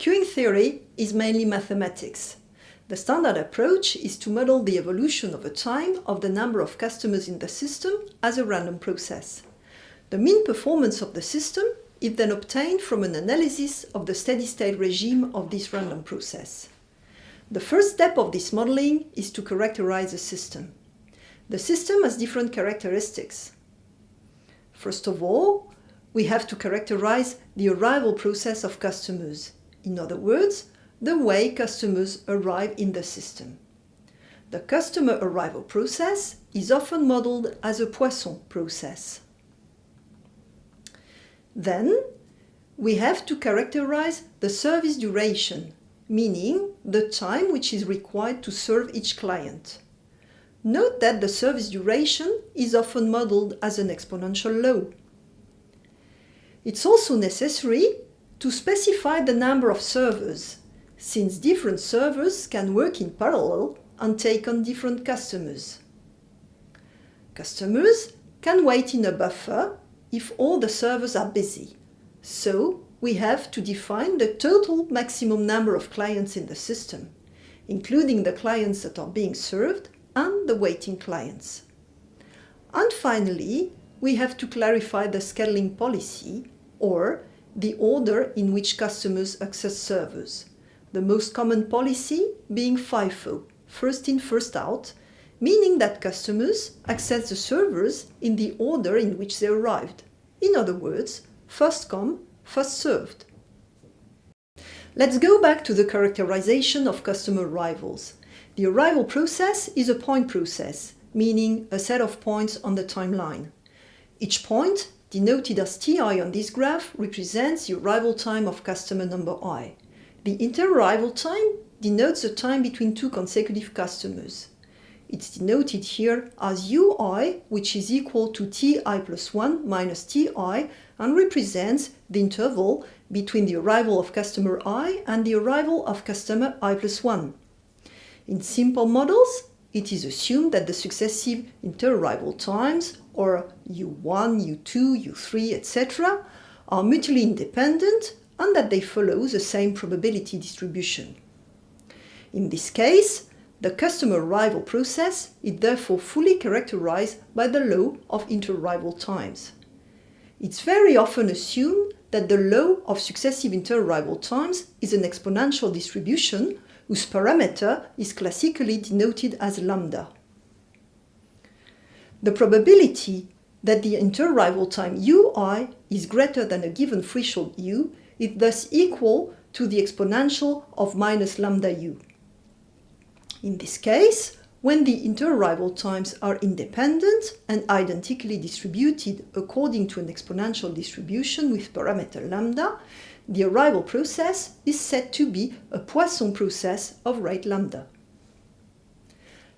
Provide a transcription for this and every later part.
Queuing theory is mainly mathematics. The standard approach is to model the evolution over time of the number of customers in the system as a random process. The mean performance of the system is then obtained from an analysis of the steady-state regime of this random process. The first step of this modeling is to characterize the system. The system has different characteristics. First of all, we have to characterize the arrival process of customers. In other words, the way customers arrive in the system. The customer arrival process is often modeled as a Poisson process. Then, we have to characterize the service duration, meaning the time which is required to serve each client. Note that the service duration is often modeled as an exponential law. It's also necessary to specify the number of servers, since different servers can work in parallel and take on different customers. Customers can wait in a buffer if all the servers are busy. So we have to define the total maximum number of clients in the system, including the clients that are being served and the waiting clients. And finally, we have to clarify the scheduling policy or the order in which customers access servers. The most common policy being FIFO, first in, first out, meaning that customers access the servers in the order in which they arrived. In other words, first come, first served. Let's go back to the characterization of customer arrivals. The arrival process is a point process, meaning a set of points on the timeline. Each point, denoted as ti on this graph, represents the arrival time of customer number i. The interarrival time denotes the time between two consecutive customers. It's denoted here as ui, which is equal to ti plus 1 minus ti and represents the interval between the arrival of customer i and the arrival of customer i plus 1. In simple models, it is assumed that the successive interarrival times, or u1, u2, u3, etc., are mutually independent and that they follow the same probability distribution. In this case, the customer arrival process is therefore fully characterized by the law of interarrival times. It's very often assumed that the law of successive interarrival times is an exponential distribution whose parameter is classically denoted as lambda. The probability that the interarrival time ui is greater than a given threshold u is thus equal to the exponential of minus lambda u. In this case, when the interarrival times are independent and identically distributed according to an exponential distribution with parameter lambda, the arrival process is said to be a Poisson process of rate lambda.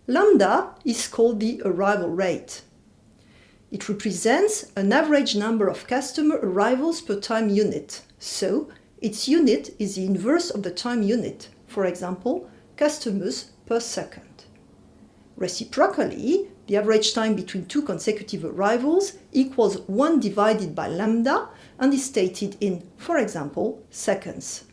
Lambda is called the arrival rate. It represents an average number of customer arrivals per time unit, so its unit is the inverse of the time unit, for example, customers per second. Reciprocally, the average time between two consecutive arrivals equals 1 divided by lambda and is stated in, for example, seconds.